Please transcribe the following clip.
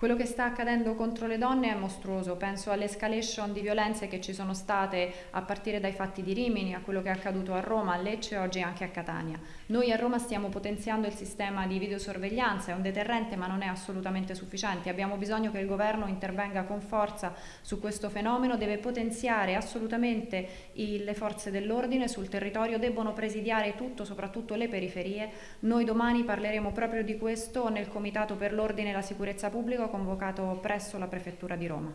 Quello che sta accadendo contro le donne è mostruoso, penso all'escalation di violenze che ci sono state a partire dai fatti di Rimini, a quello che è accaduto a Roma, a Lecce e oggi anche a Catania. Noi a Roma stiamo potenziando il sistema di videosorveglianza, è un deterrente ma non è assolutamente sufficiente, abbiamo bisogno che il governo intervenga con forza su questo fenomeno, deve potenziare assolutamente i, le forze dell'ordine sul territorio, debbono presidiare tutto, soprattutto le periferie. Noi domani parleremo proprio di questo nel Comitato per l'Ordine e la Sicurezza Pubblica convocato presso la Prefettura di Roma.